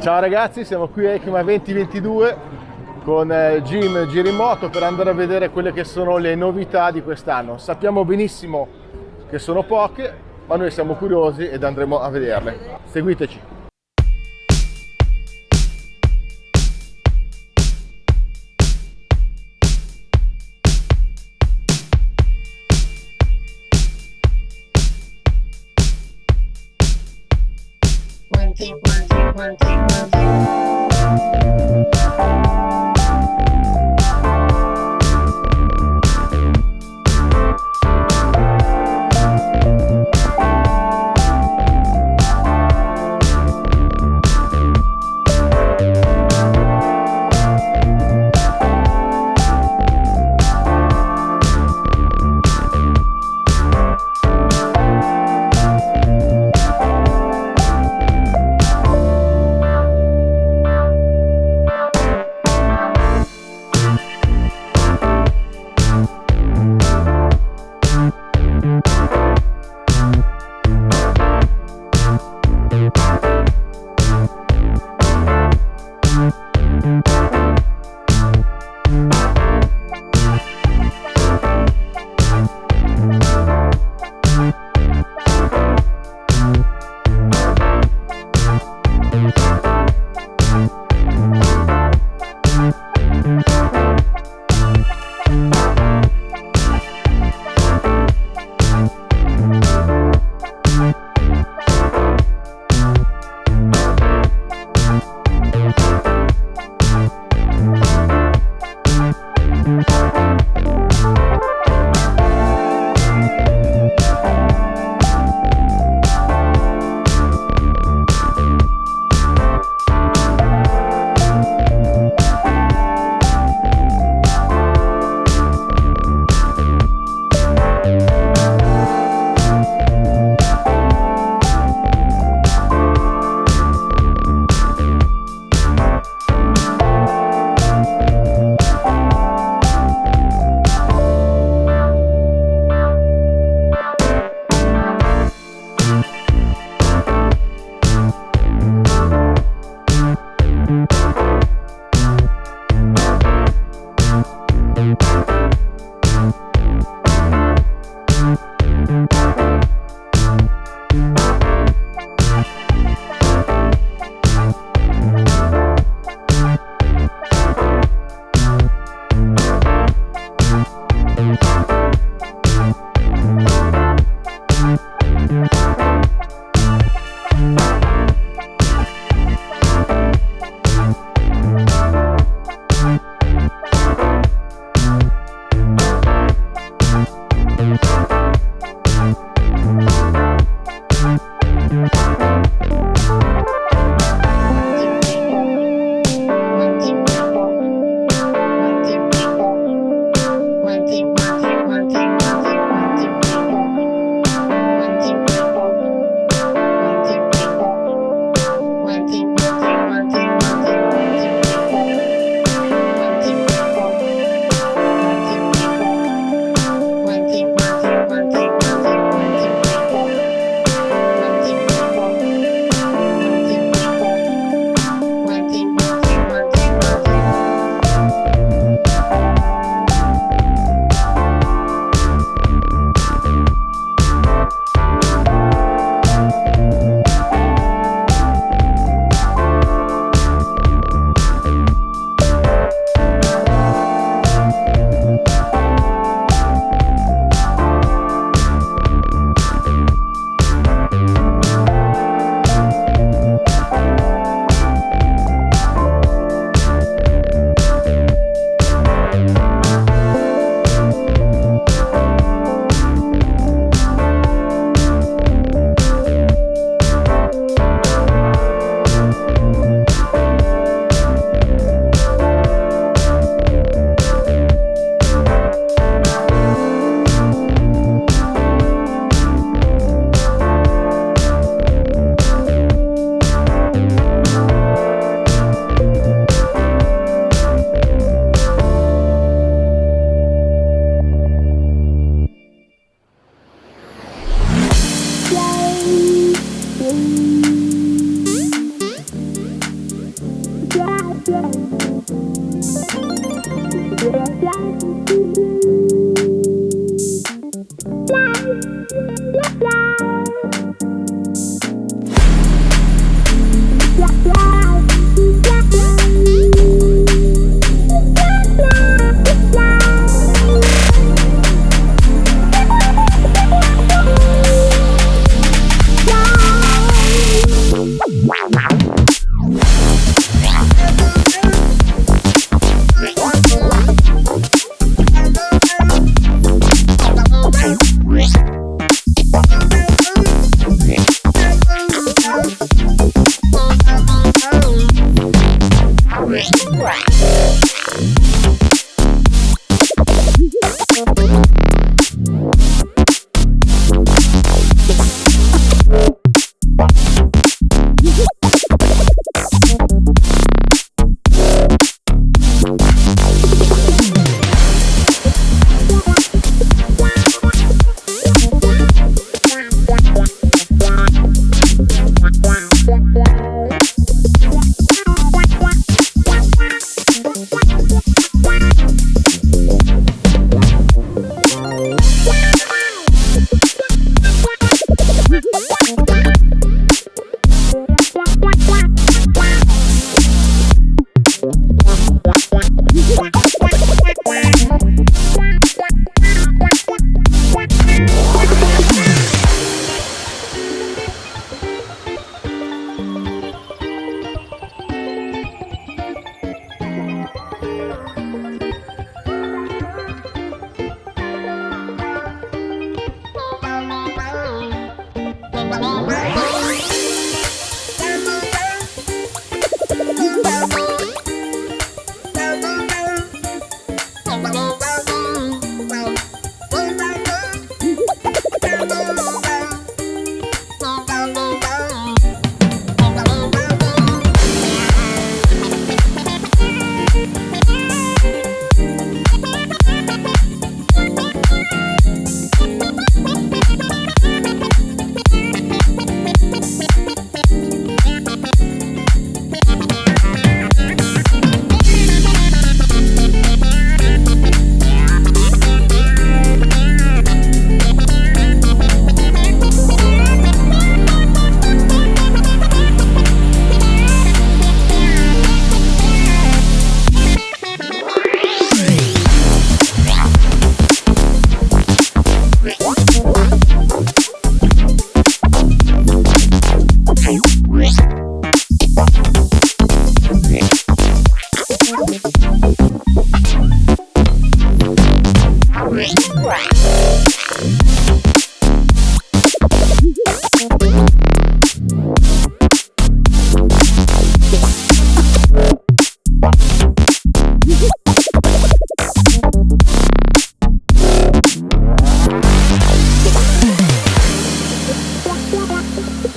Ciao ragazzi, siamo qui a ECMA 2022 con eh, Jim Girimoto per andare a vedere quelle che sono le novità di quest'anno. Sappiamo benissimo che sono poche, ma noi siamo curiosi ed andremo a vederle. Seguiteci! take one, take one, take one.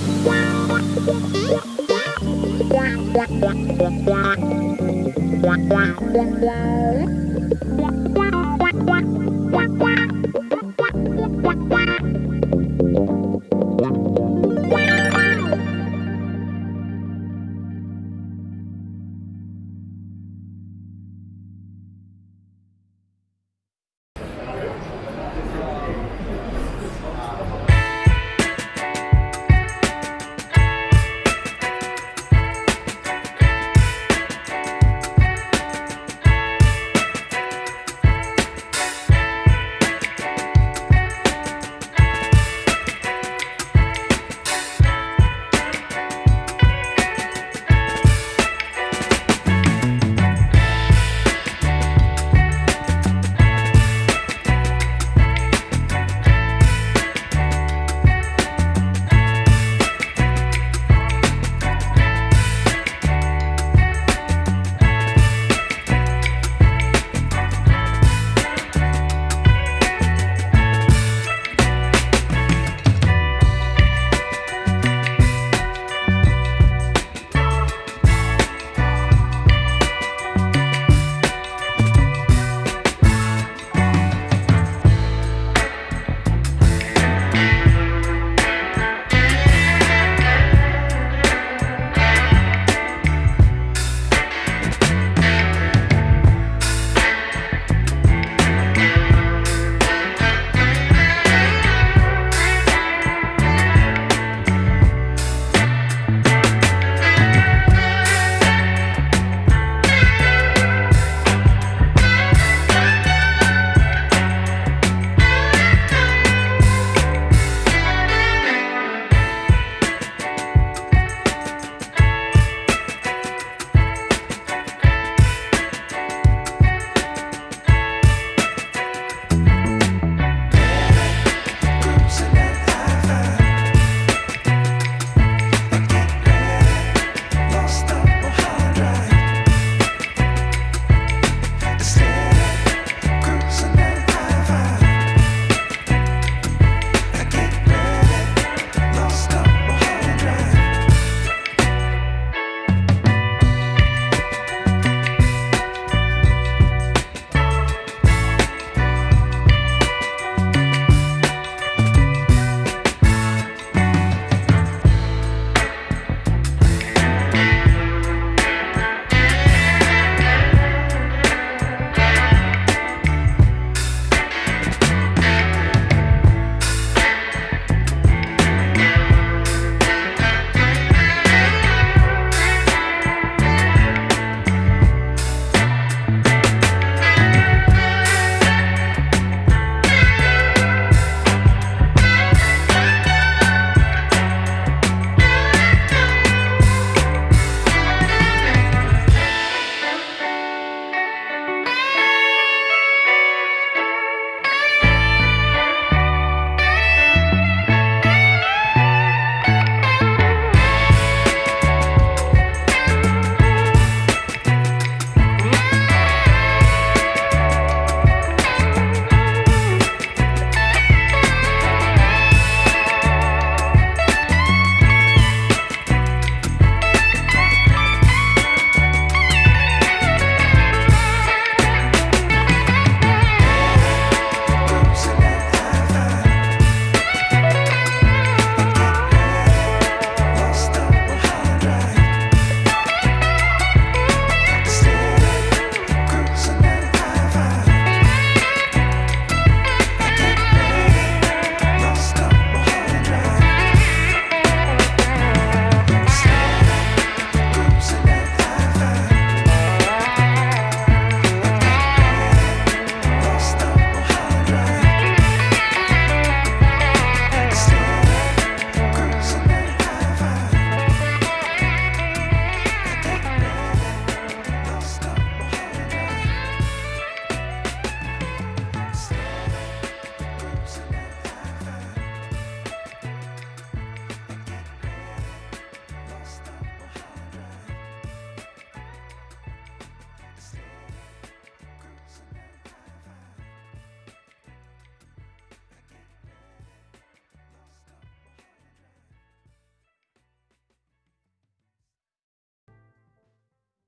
Wow.